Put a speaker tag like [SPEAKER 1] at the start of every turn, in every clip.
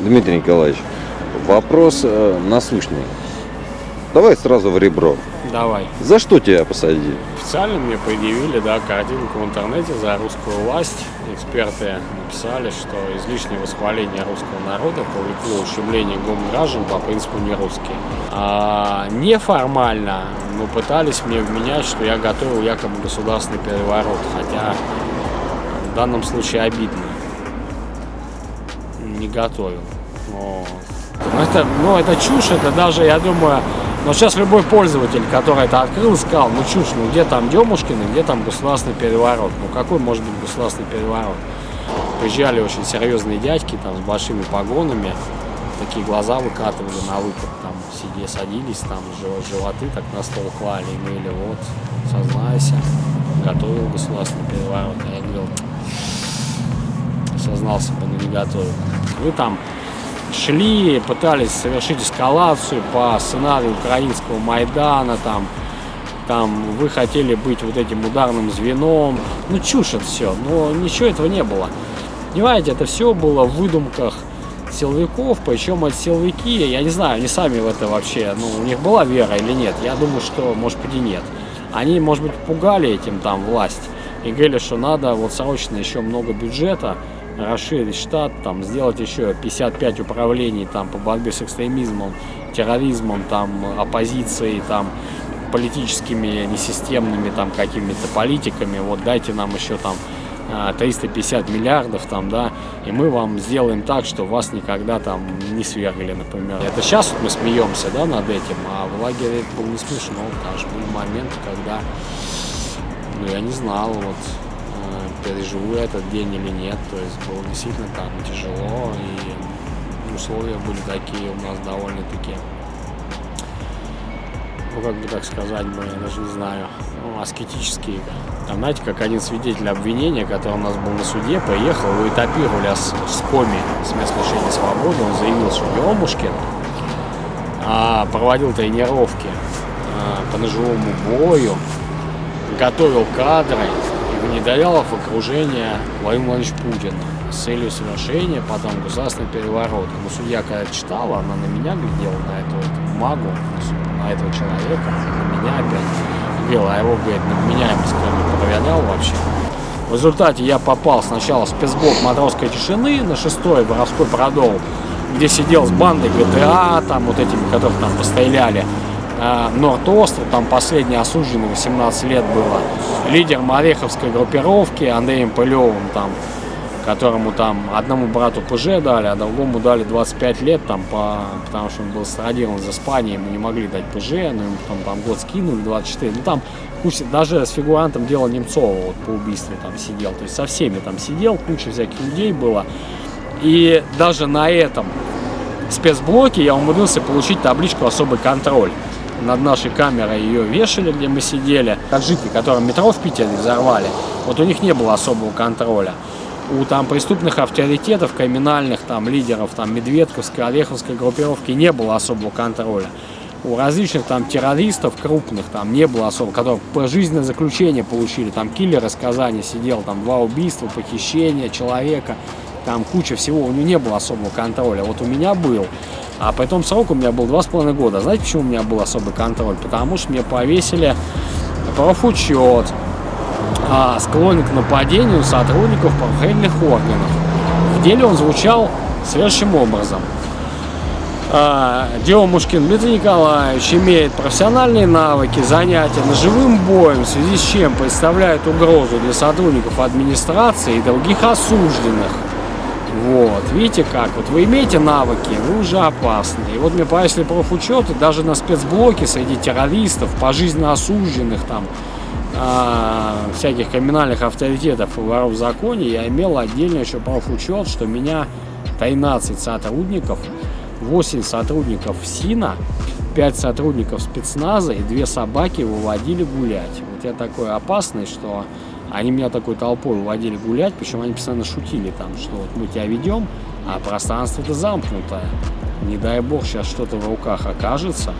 [SPEAKER 1] Дмитрий Николаевич, вопрос э, насущный. Давай сразу в ребро.
[SPEAKER 2] Давай.
[SPEAKER 1] За что тебя посадили?
[SPEAKER 2] Официально мне предъявили, да, картинку в интернете за русскую власть. Эксперты написали, что излишнее восхваление русского народа повлекло ущемление граждан по принципу не русские. А неформально мы пытались мне вменять, что я готовил якобы государственный переворот, хотя в данном случае обидно. Готовил. Вот. Это, ну, это чушь, это даже, я думаю, но сейчас любой пользователь, который это открыл, сказал, ну чушь, ну где там Демушкин где там государственный переворот? Ну какой может быть государственный переворот? Приезжали очень серьезные дядьки там с большими погонами, такие глаза выкатывали на выход, там сидели, садились, там животы так на стол клали и говорили, вот, сознайся, готовил государственный переворот. А я говорил, сознался бы, но не готовил. Вы там шли, пытались совершить эскалацию по сценарию украинского Майдана, там, там вы хотели быть вот этим ударным звеном. Ну, чушь это все, но ничего этого не было. Понимаете, это все было в выдумках силовиков, причем эти силовики, я не знаю, они сами в это вообще, ну, у них была вера или нет, я думаю, что, может быть, и нет. Они, может быть, пугали этим там власть и говорили, что надо вот срочно еще много бюджета, расширить штат, там, сделать еще 55 управлений там, по борьбе с экстремизмом, терроризмом, там, оппозицией, там, политическими, несистемными там какими-то политиками, вот дайте нам еще там 350 а, миллиардов там, да, и мы вам сделаем так, что вас никогда там не свергли, например. Это сейчас вот мы смеемся, да, над этим, а в лагере это было не смешно, потому что были моменты, когда, ну, я не знал, вот, переживу я этот день или нет. То есть было действительно там тяжело, и условия были такие у нас довольно-таки, ну как бы так сказать бы, я даже не знаю, ну, аскетические. Там, знаете, как один свидетель обвинения, который у нас был на суде, поехал, его этапировали с, с коми, с места лишения свободы, он заявил, что Громушкин а, проводил тренировки а, по ножевому бою, готовил кадры, внедряла в окружение Владимир Владимирович Путин с целью совершения потом государственного переворота. Но судья, когда читала, она на меня глядела, на эту вот магу, на этого человека, на меня опять. Говорила, а его, говорит, на вменяемость не проверял вообще. В результате я попал сначала в спецблок матросской тишины на шестой воровской продол, где сидел с бандой ГТА, там вот этими, которых там постреляли. Э, Норд-Остров, там последний осужденный, 18 лет было, лидером Ореховской группировки Андреем Пылевым, там, которому там одному брату ПЖ дали, а другому дали 25 лет, там, по, потому что он был страдирован из Испании, ему не могли дать ПЖ, но ему там, там год скинули, 24, ну там куча, даже с фигурантом дела Немцова вот, по убийству там сидел, то есть со всеми там сидел, куча всяких людей было, и даже на этом спецблоке я умудрился получить табличку «Особый контроль» над нашей камерой ее вешали, где мы сидели. Таджики, которые метро в Питере взорвали, вот у них не было особого контроля. У там преступных авторитетов, криминальных там лидеров, там Медведковской, Ореховской группировки не было особого контроля. У различных там террористов крупных там не было особо, которые пожизненное заключение получили. Там киллер из Казани сидел, там два убийства, похищения человека, там куча всего. У него не было особого контроля. Вот у меня был. А по этому сроку у меня был два с половиной года. Знаете, почему у меня был особый контроль? Потому что мне повесили профучет, а, склонен к нападению сотрудников правоохранительных органов. В деле он звучал следующим образом. А, Демушкин Дмитрий Николаевич имеет профессиональные навыки, занятия ножевым боем, в связи с чем представляет угрозу для сотрудников администрации и других осужденных. Вот, видите как, вот вы имеете навыки, вы уже опасны. И вот мне повесили профучеты даже на спецблоке среди террористов, пожизненно осужденных там, э, всяких криминальных авторитетов и воров в законе, я имел отдельно еще профучет, что меня 13 сотрудников, 8 сотрудников СИНа, 5 сотрудников спецназа и 2 собаки выводили гулять. Вот я такой опасный, что они меня такой толпой уводили гулять, причем они постоянно шутили там, что вот мы тебя ведем, а пространство-то замкнутое. Не дай бог сейчас что-то в руках окажется,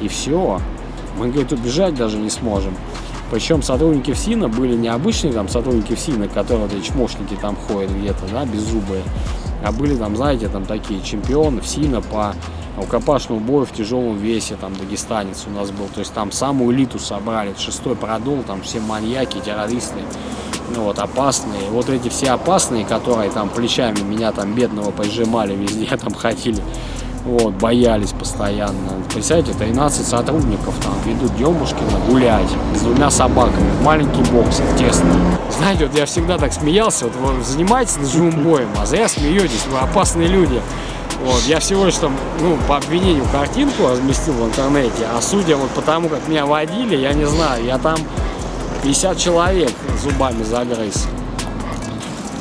[SPEAKER 2] и все. Мы, говорит, убежать даже не сможем. Причем сотрудники ФСИНа были не обычные там сотрудники ФСИНа, которые вот эти чмошники там ходят где-то, да, беззубые, А были там, знаете, там такие чемпионы в СИНа по рукопашному бою в тяжелом весе, там дагестанец у нас был. То есть там самую элиту собрали, шестой продул, там все маньяки, террористы, ну вот, опасные. Вот эти все опасные, которые там плечами меня там бедного пожимали везде, там ходили, вот, боялись постоянно. Представляете, 13 сотрудников там ведут Демушкина гулять с двумя собаками маленький бокс, тесно. Знаете, вот я всегда так смеялся, вот вы занимаетесь ножевым боем, а зря смеетесь, вы опасные люди. Вот, я всего лишь там, ну, по обвинению картинку разместил в интернете, а судя вот по тому, как меня водили, я не знаю, я там 50 человек зубами загрыз.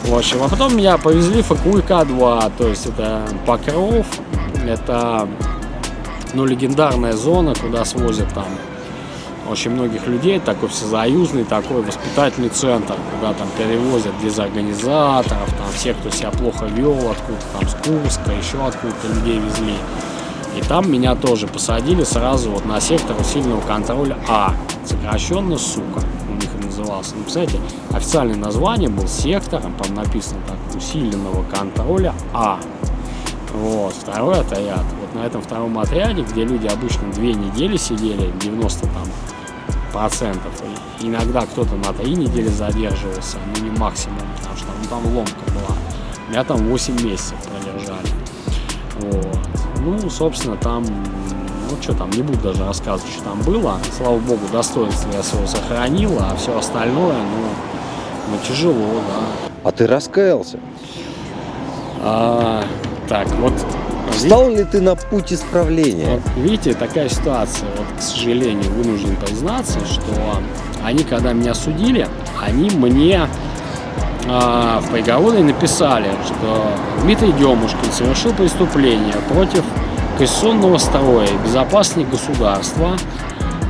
[SPEAKER 2] В общем, а потом меня повезли в ФКУК-2, то есть это Покров, это, ну, легендарная зона, куда свозят там очень многих людей, такой всесоюзный, такой воспитательный центр, куда там перевозят дезорганизаторов, там всех, кто себя плохо вел, откуда там с Курска, еще откуда-то людей везли. И там меня тоже посадили сразу вот на сектор усиленного контроля А, сокращенно «Сука» у них назывался. Ну, представляете, официальное название был сектором, там написано так, усиленного контроля А. Вот, второй отряд. Вот на этом втором отряде, где люди обычно две недели сидели, 90 там процентов. Иногда кто-то на три недели задерживался, ну не максимум, потому что ну, там ломка была. Меня там 8 месяцев продержали. Вот. Ну, собственно, там, ну что там, не буду даже рассказывать, что там было. Слава богу, достоинство я своего сохранил, а все остальное, ну, ну тяжело, да.
[SPEAKER 1] А ты раскаялся?
[SPEAKER 2] А, так, вот
[SPEAKER 1] Встал ли ты на путь исправления?
[SPEAKER 2] Вот, видите, такая ситуация, вот, к сожалению, вынужден признаться, что они, когда меня судили, они мне э, в приговоре написали, что Дмитрий Демушкин совершил преступление против конституционного строя и безопасности государства,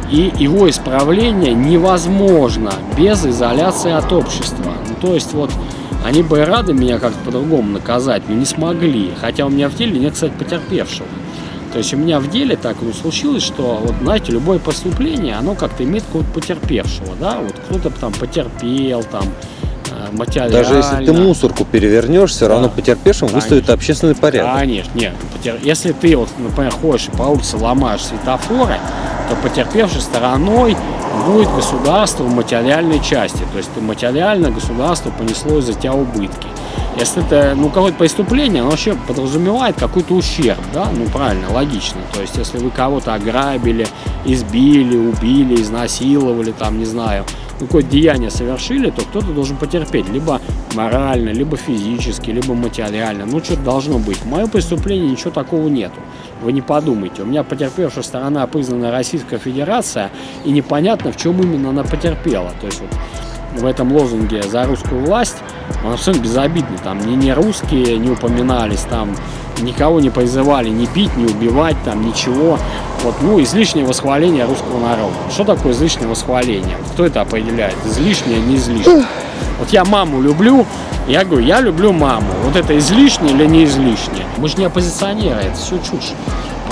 [SPEAKER 2] и его исправление невозможно без изоляции от общества. Ну, то есть вот они бы рады меня как-то по-другому наказать, но не смогли. Хотя у меня в деле нет, кстати, потерпевшего. То есть у меня в деле так ну, случилось, что, вот, знаете, любое преступление, оно как-то имеет какого-то потерпевшего, да, вот кто-то там потерпел, там, материально.
[SPEAKER 1] Даже если ты мусорку перевернешь, все
[SPEAKER 2] Да.
[SPEAKER 1] равно потерпевшим
[SPEAKER 2] Конечно.
[SPEAKER 1] выставит общественный порядок.
[SPEAKER 2] Конечно, нет. потер- Если ты, вот, например, ходишь и по улице ломаешь светофоры, то потерпевшей стороной будет государство в материальной части. То есть ты материально государство понесло из-за тебя убытки. Если это ну, какое-то преступление, оно вообще подразумевает какой-то ущерб, да, ну правильно, логично. То есть если вы кого-то ограбили, избили, убили, изнасиловали, там, не знаю, ну, какое-то деяние совершили, то кто-то должен потерпеть, либо морально, либо физически, либо материально. Ну, что-то должно быть. В моем преступлении ничего такого нету. Вы не подумайте. У меня потерпевшая сторона признана Российская Федерация, и непонятно, в чем именно она потерпела. То есть вот в этом лозунге «За русскую власть» он абсолютно безобидный. Там ни, ни русские не упоминались, там никого не призывали ни бить, ни убивать, там ничего. Вот, ну, излишнее восхваление русского народа. Что такое излишнее восхваление? Кто это определяет? Излишнее, не излишнее. Вот я маму люблю, я говорю, я люблю маму. Вот это излишнее или не излишнее? Мы же не оппозиционеры, это все чушь.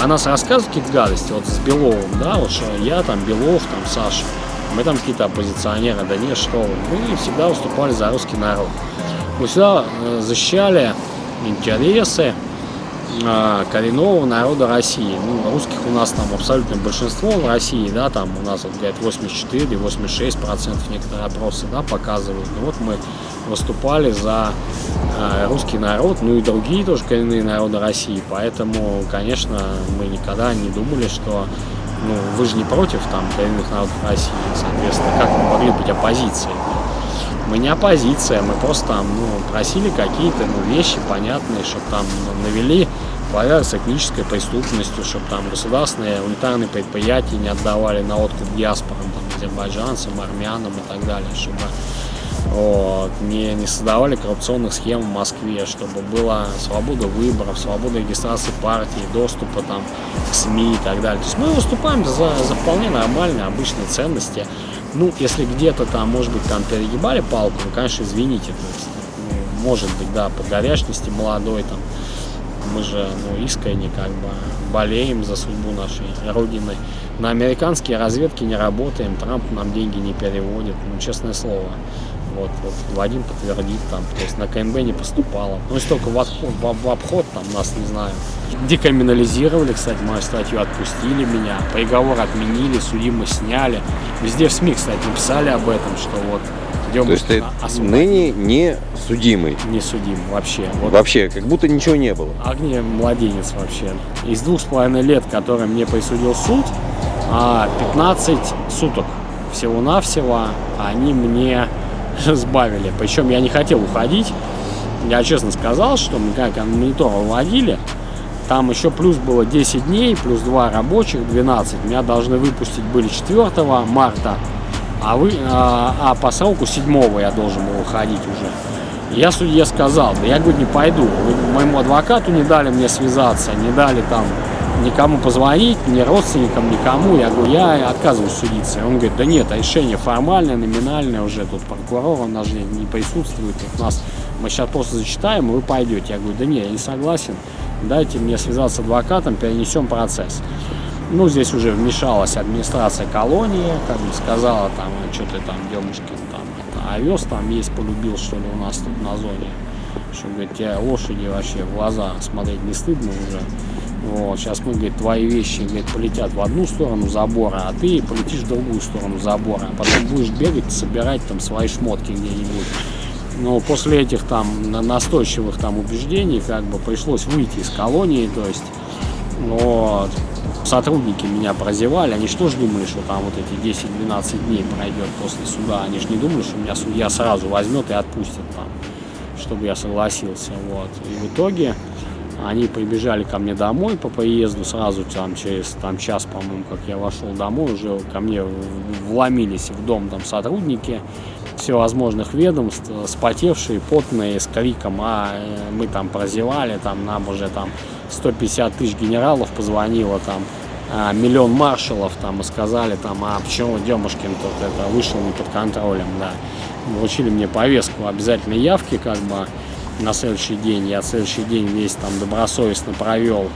[SPEAKER 2] О нас рассказывают какие-то гадости, вот с Беловым, да, вот что я там, Белов, там, Саша, мы там какие-то оппозиционеры, да нет, что. Мы всегда выступали за русский народ. Мы всегда э, защищали интересы э, коренного народа России. Ну, русских у нас там абсолютное большинство в России, да, там у нас, вот, говорят, 84-86 процентов некоторые опросы, да, показывают. Ну, вот мы выступали за э, русский народ, ну и другие тоже коренные народы России, поэтому, конечно, мы никогда не думали, что ну, вы же не против там коренных народов России, соответственно, как мы могли быть оппозицией? Мы не оппозиция, мы просто там, ну, просили какие-то ну, вещи понятные, чтобы там навели порядок с этнической преступностью, чтобы там государственные унитарные предприятия не отдавали на откуп диаспорам, там, азербайджанцам, армянам и так далее, чтобы вот, не, не создавали коррупционных схем в Москве, чтобы была свобода выборов, свобода регистрации партии, доступа там, к СМИ и так далее. То есть мы выступаем за, за вполне нормальные, обычные ценности. Ну, если где-то там, может быть, там перегибали палку, ну, конечно, извините. То есть, ну, может быть, да, по горячности молодой там. Мы же, ну, искренне как бы болеем за судьбу нашей Родины. На американские разведки не работаем, Трамп нам деньги не переводит, ну, честное слово. Вот, вот Вадим подтвердит там, то есть на КМБ не поступало. Ну, если только в, отход, в, в обход там нас, не знаю, декриминализировали, кстати, мою статью отпустили меня, приговор отменили, судимы сняли. Везде в СМИ, кстати, написали об этом, что вот
[SPEAKER 1] то есть ты ныне не судимый?
[SPEAKER 2] Не судим вообще. Вот.
[SPEAKER 1] Вообще, как будто ничего не было?
[SPEAKER 2] Огне младенец вообще. Из двух с половиной лет, которые мне присудил суд, 15 а, суток всего-навсего они мне сбавили. Причем я не хотел уходить. Я честно сказал, что мы как монитор выводили, там еще плюс было 10 дней, плюс 2 рабочих, 12. Меня должны выпустить были 4 марта а, вы, а, а по сроку седьмого я должен был уходить уже. Я судье сказал, да я, говорю, не пойду. Вы моему адвокату не дали мне связаться, не дали там никому позвонить, ни родственникам, никому. Я говорю, я отказываюсь судиться. Он говорит, да нет, решение формальное, номинальное уже, тут прокурор у нас же не присутствует, тут нас, мы сейчас просто зачитаем, и вы пойдете. Я говорю, да нет, я не согласен, дайте мне связаться с адвокатом, перенесем процесс. Ну, здесь уже вмешалась администрация колонии, как бы сказала, там, что ты там, Демушкин, там, это, овес там есть, полюбил, что ли, у нас тут на зоне. Что, говорит, тебе лошади вообще в глаза смотреть не стыдно уже. Вот, сейчас мы, говорит, твои вещи, говорит, полетят в одну сторону забора, а ты полетишь в другую сторону забора. А потом будешь бегать, собирать там свои шмотки где-нибудь. Но после этих там настойчивых там убеждений, как бы, пришлось выйти из колонии, то есть, вот, сотрудники меня прозевали, они что же думали, что там вот эти 10-12 дней пройдет после суда, они же не думали, что меня судья сразу возьмет и отпустит там, чтобы я согласился, вот. И в итоге они прибежали ко мне домой по поезду, сразу там через там, час, по-моему, как я вошел домой, уже ко мне вломились в дом там сотрудники всевозможных ведомств, спотевшие, потные, с криком, а э, мы там прозевали, там нам уже там 150 тысяч генералов позвонило, там а, миллион маршалов там и сказали там, а почему Демушкин тут это вышел не под контролем, да. Вручили мне повестку обязательной явки, как бы, на следующий день. Я следующий день весь там добросовестно провел,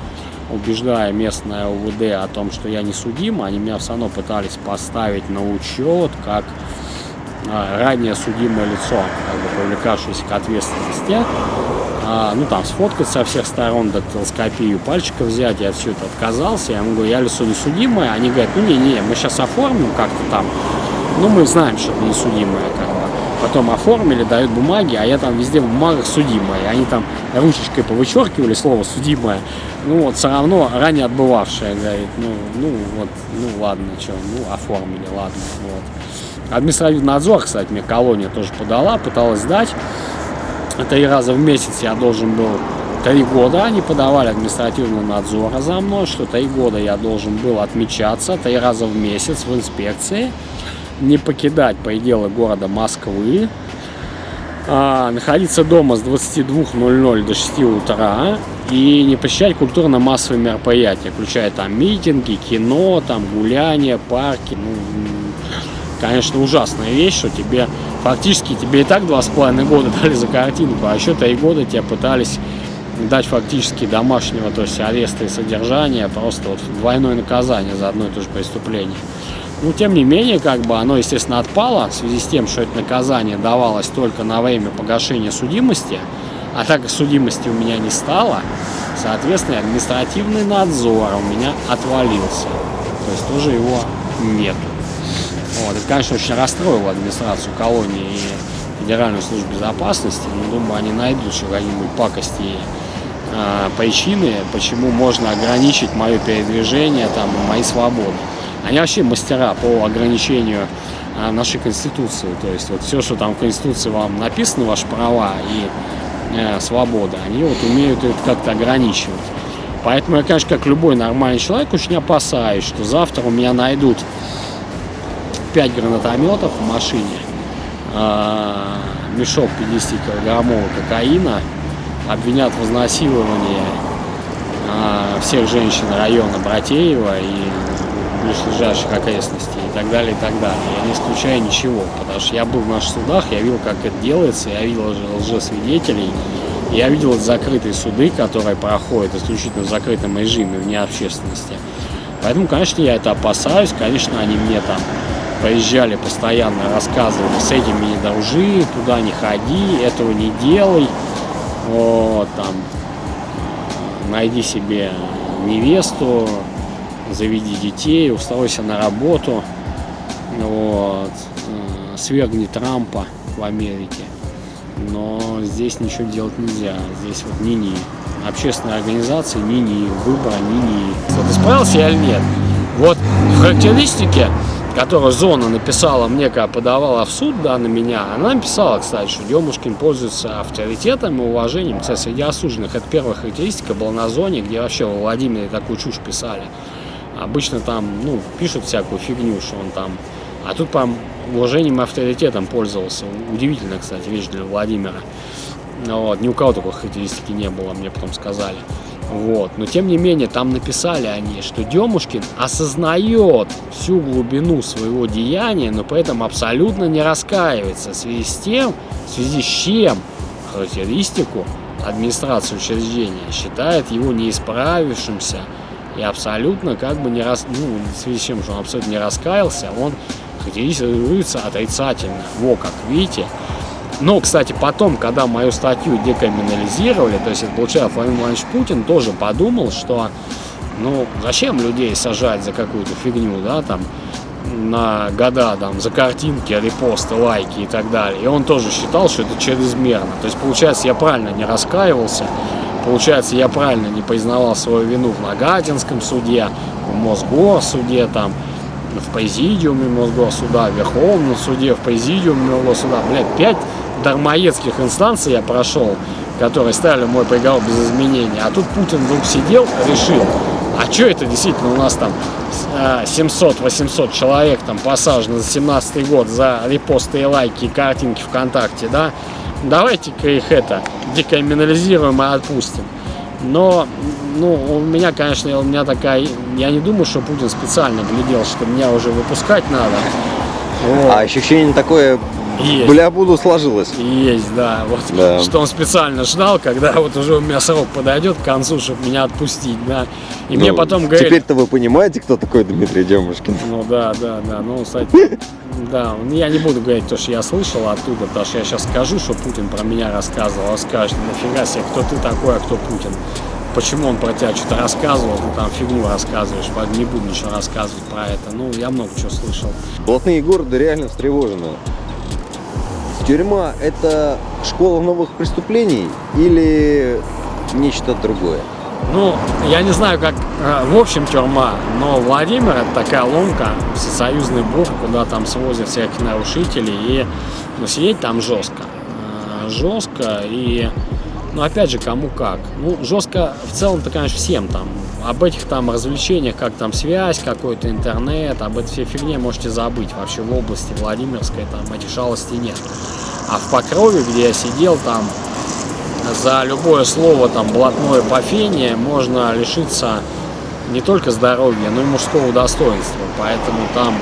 [SPEAKER 2] убеждая местное УВД о том, что я не судим. Они меня все равно пытались поставить на учет, как а, ранее судимое лицо, как бы привлекавшееся к ответственности а, ну там сфоткать со всех сторон, дактилоскопию пальчиков взять, я все это отказался, я ему говорю, я лицо несудимое, они говорят, ну не-не, мы сейчас оформим как-то там, ну мы знаем, что это несудимое, как бы. Потом оформили, дают бумаги, а я там везде в бумагах судимое. Они там ручечкой повычеркивали слово судимое. Ну вот, все равно ранее отбывавшее, говорит, ну, ну вот, ну ладно, что, ну оформили, ладно, вот. Административный надзор, кстати, мне колония тоже подала, пыталась сдать три раза в месяц я должен был три года они подавали административный надзор за мной, что три года я должен был отмечаться три раза в месяц в инспекции, не покидать пределы города Москвы, а, находиться дома с 22.00 до 6 утра и не посещать культурно-массовые мероприятия, включая там митинги, кино, там гуляния, парки. Ну, конечно, ужасная вещь, что тебе фактически тебе и так два с половиной года дали за картинку, а еще три года тебе пытались дать фактически домашнего, то есть ареста и содержания, просто вот двойное наказание за одно и то же преступление. Ну, тем не менее, как бы оно, естественно, отпало в связи с тем, что это наказание давалось только на время погашения судимости, а так как судимости у меня не стало, соответственно, административный надзор у меня отвалился. То есть тоже его нету. Вот. Это, конечно, очень расстроило администрацию колонии и Федеральную службу безопасности. Но, думаю, они найдут еще какие-нибудь пакости и э, причины, почему можно ограничить мое передвижение, там, мои свободы. Они вообще мастера по ограничению э, нашей Конституции. То есть вот все, что там в Конституции вам написано, ваши права и э, свободы, они вот умеют это как-то ограничивать. Поэтому я, конечно, как любой нормальный человек, очень опасаюсь, что завтра у меня найдут 5 гранатометов в машине, а, мешок 50-килограммового кокаина, обвинят в изнасиловании а, всех женщин района Братеева и ближайших окрестностей и так далее, и так далее. Я не исключаю ничего, потому что я был в наших судах, я видел, как это делается, я видел лжесвидетелей, я видел закрытые суды, которые проходят исключительно в закрытом режиме, вне общественности. Поэтому, конечно, я это опасаюсь, конечно, они мне там Поезжали постоянно, рассказывали, с этими не дружи, туда не ходи, этого не делай. Вот, там, найди себе невесту, заведи детей, устройся на работу, вот, э, свергни Трампа в Америке. Но здесь ничего делать нельзя, здесь вот ни-ни. Общественные организации ни-ни, выбора ни-ни. Вот исправился я или нет? Вот в характеристике которую Зона написала мне, когда подавала в суд да, на меня, она написала, кстати, что Демушкин пользуется авторитетом и уважением кстати, среди осужденных. Это первая характеристика была на Зоне, где вообще в Владимире такую чушь писали. Обычно там, ну, пишут всякую фигню, что он там... А тут прям уважением и авторитетом пользовался. Удивительно, кстати, вещь для Владимира. Вот. Ни у кого такой характеристики не было, мне потом сказали. Вот. Но тем не менее, там написали они, что Демушкин осознает всю глубину своего деяния, но при этом абсолютно не раскаивается в связи с тем, в связи с чем характеристику администрации учреждения считает его неисправившимся и абсолютно как бы не рас... ну, в связи с чем, что он абсолютно не раскаялся, он характеризуется отрицательно. Во как, видите? Но, кстати, потом, когда мою статью декриминализировали, то есть это получается Владимир Владимирович Путин тоже подумал, что ну зачем людей сажать за какую-то фигню, да, там, на года, там, за картинки, репосты, лайки и так далее. И он тоже считал, что это чрезмерно. То есть, получается, я правильно не раскаивался, получается, я правильно не признавал свою вину в Нагатинском суде, в Мосгорсуде, там, в президиуме Мосгорсуда, в Верховном суде, в президиуме Мосгорсуда. Блядь, пять дармоедских инстанций я прошел, которые ставили мой приговор без изменения. А тут Путин вдруг сидел, решил, а что это действительно у нас там 700-800 а, человек там посажено за 17 год за репосты и лайки и картинки ВКонтакте, да? Давайте-ка их это декриминализируем и отпустим. Но, ну, у меня, конечно, у меня такая, я не думаю, что Путин специально глядел, что меня уже выпускать надо.
[SPEAKER 1] Вот. А ощущение такое есть. Бля, буду сложилось.
[SPEAKER 2] Есть, да. Вот да. что он специально ждал, когда вот уже у меня срок подойдет к концу, чтобы меня отпустить, да. И ну, мне потом говорили...
[SPEAKER 1] Теперь-то вы понимаете, кто такой Дмитрий Демушкин?
[SPEAKER 2] Ну да, да, да. Ну, кстати, да. Я не буду говорить то, что я слышал оттуда, потому что я сейчас скажу, что Путин про меня рассказывал. Он скажет, нафига себе, кто ты такой, а кто Путин почему он про тебя что-то рассказывал, ты там фигню рассказываешь, не буду ничего рассказывать про это. Ну, я много чего слышал.
[SPEAKER 1] Блатные города реально встревожены. Тюрьма – это школа новых преступлений или нечто другое?
[SPEAKER 2] Ну, я не знаю, как э, в общем тюрьма, но Владимир – это такая ломка, всесоюзный бур, куда там свозят всяких нарушителей, и ну, сидеть там жестко. Э, жестко и но опять же, кому как. Ну, жестко в целом-то, конечно, всем там. Об этих там развлечениях, как там связь, какой-то интернет, об этой всей фигне можете забыть. Вообще в области Владимирской там этих шалостей нет. А в Покрове, где я сидел, там за любое слово там блатное пофение можно лишиться не только здоровья, но и мужского достоинства. Поэтому там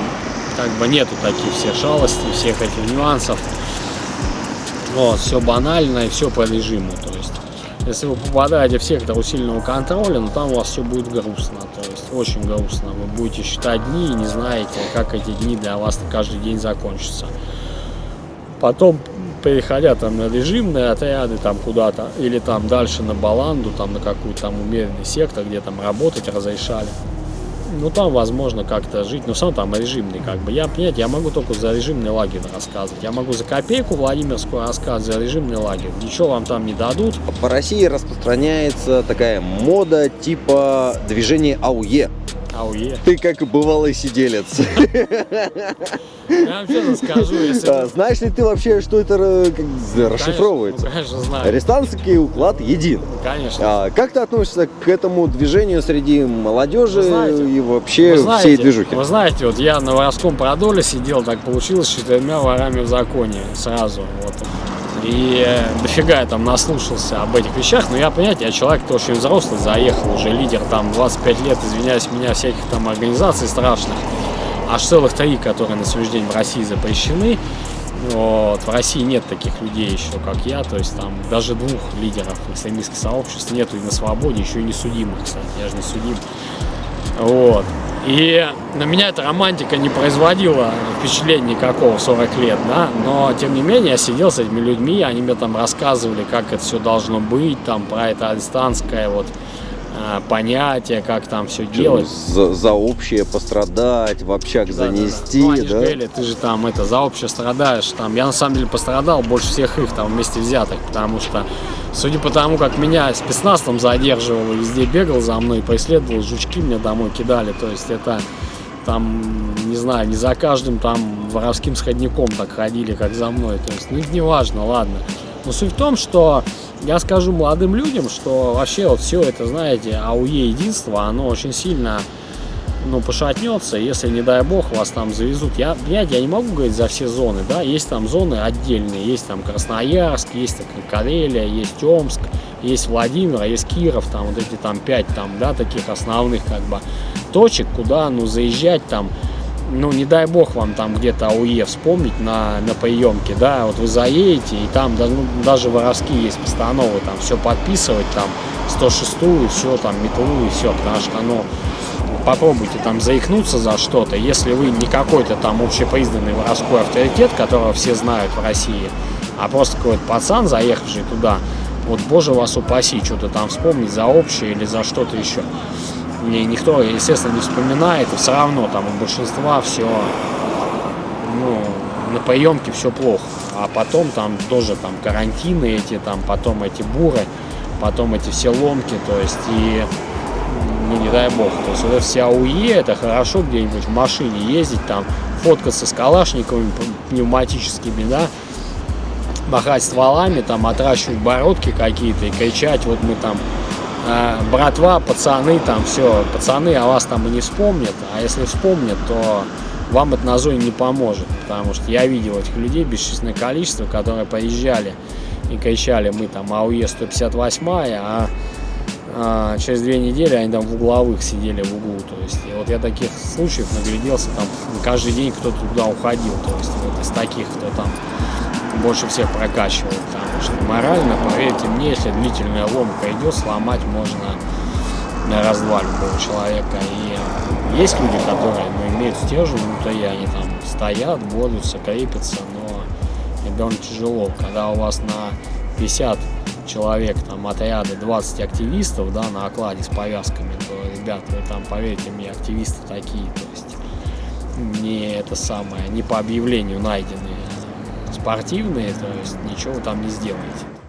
[SPEAKER 2] как бы нету таких всех шалостей, всех этих нюансов. Вот, все банально и все по режиму. То есть, если вы попадаете в сектор усиленного контроля, ну там у вас все будет грустно. То есть, очень грустно. Вы будете считать дни и не знаете, как эти дни для вас каждый день закончатся. Потом, переходя там на режимные отряды там куда-то, или там дальше на Баланду, там на какую-то там умеренный сектор, где там работать разрешали ну там возможно как-то жить, но сам там режимный как бы. Я, понимаете, я могу только за режимный лагерь рассказывать. Я могу за копейку Владимирскую рассказывать, за режимный лагерь. Ничего вам там не дадут.
[SPEAKER 1] По России распространяется такая мода типа движения АУЕ.
[SPEAKER 2] АУЕ.
[SPEAKER 1] Ты как бывалый сиделец.
[SPEAKER 2] Я вам честно скажу, если...
[SPEAKER 1] А, знаешь ли ты вообще, что это э, как, расшифровывается?
[SPEAKER 2] Ну, конечно, знаю.
[SPEAKER 1] Арестантский уклад един.
[SPEAKER 2] Конечно.
[SPEAKER 1] А, как ты относишься к этому движению среди молодежи знаете, и вообще
[SPEAKER 2] знаете,
[SPEAKER 1] всей движухи?
[SPEAKER 2] Вы знаете, вот я на воровском продоле сидел, так получилось, четырьмя ворами в законе сразу. Вот. И э, дофига я там наслушался об этих вещах, но я, понимаете, я человек-то очень взрослый, заехал, уже лидер там 25 лет, извиняюсь, меня всяких там организаций страшных, аж целых три, которые на сегодняшний день в России запрещены. Вот. В России нет таких людей еще, как я, то есть там даже двух лидеров экстремистских сообществ нету и на свободе, еще и не судимых, кстати, я же не судим. Вот. И на меня эта романтика не производила впечатления никакого в 40 лет, да, но тем не менее я сидел с этими людьми, они мне там рассказывали, как это все должно быть, там про это арестантское вот э, понятие, как там все делать.
[SPEAKER 1] За, за общее пострадать, в общак
[SPEAKER 2] Да,
[SPEAKER 1] занести,
[SPEAKER 2] да, да. Ну, они
[SPEAKER 1] да?
[SPEAKER 2] же говорили, ты же там это за общее страдаешь. Там, я на самом деле пострадал больше всех их там вместе взятых, потому что, судя по тому, как меня спецназ там задерживал, везде бегал за мной, преследовал, жучки мне домой кидали, то есть это там, не знаю, не за каждым там воровским сходником так ходили, как за мной, то есть, ну, не важно, ладно. Но суть в том, что я скажу молодым людям, что вообще вот все это, знаете, АУЕ единство, оно очень сильно ну, пошатнется, если, не дай бог, вас там завезут. Я, понимаете, я не могу говорить за все зоны, да, есть там зоны отдельные, есть там Красноярск, есть там Карелия, есть Омск, есть Владимир, есть Киров, там вот эти там пять там, да, таких основных как бы точек, куда, ну, заезжать там, ну, не дай бог вам там где-то АУЕ вспомнить на, на приемке, да, вот вы заедете, и там ну, даже воровские есть постановы, там все подписывать, там 106-ю, все, там метлу и все, потому что, ну, попробуйте там заикнуться за что-то, если вы не какой-то там общепризнанный воровской авторитет, которого все знают в России, а просто какой-то пацан, заехавший туда, вот, боже вас упаси, что-то там вспомнить за общее или за что-то еще. И никто, естественно, не вспоминает, и все равно там у большинства все, ну, на поемке все плохо. А потом там тоже там карантины эти, там потом эти буры, потом эти все ломки, то есть и ну не дай бог. То есть это вся АУЕ, это хорошо где-нибудь в машине ездить, там фоткаться с калашниковыми пневматическими, да, махать стволами, там отращивать бородки какие-то и кричать, вот мы там братва, пацаны, там все, пацаны о вас там и не вспомнят, а если вспомнят, то вам это на зоне не поможет, потому что я видел этих людей бесчисленное количество, которые поезжали и кричали, мы там АУЕ 158, а а, через две недели они там в угловых сидели в углу, то есть, и вот я таких случаев нагляделся, там каждый день кто-то туда уходил, то есть, вот из таких, кто там больше всех прокачивал, потому что морально, поверьте мне, если длительная ломка идет, сломать можно на раз-два любого человека, и есть люди, которые, ну, имеют стержень внутри, они там стоят, борются, крепятся, но это довольно тяжело, когда у вас на 50 человек, там, отряды, 20 активистов, да, на окладе с повязками, то, ребят, вы там, поверьте мне, активисты такие, то есть, не это самое, не по объявлению найденные, спортивные, то есть, ничего там не сделаете.